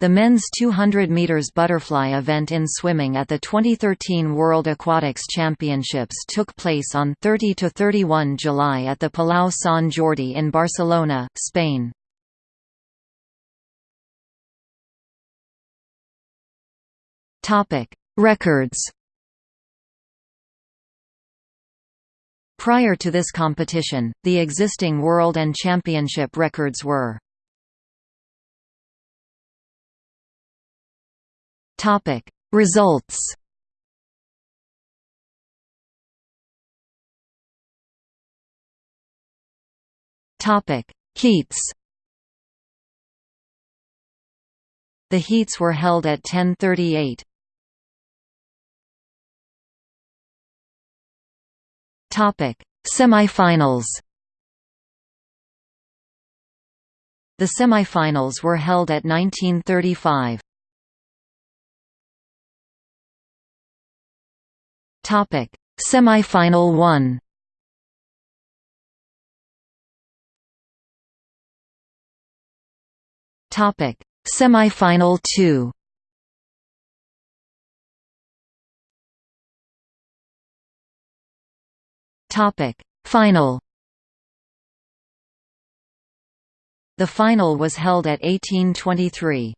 The men's 200 meters butterfly event in swimming at the 2013 World Aquatics Championships took place on 30 to 31 July at the Palau Sant Jordi in Barcelona, Spain. Topic: Records. Prior to this competition, the existing world and championship records were Topic Results Topic Heats The heats were held at 1038. Topic Semifinals The semifinals were held at 1935. Topic: Semifinal 1. Topic: Semifinal 2. Topic: Final. The final was held at 1823.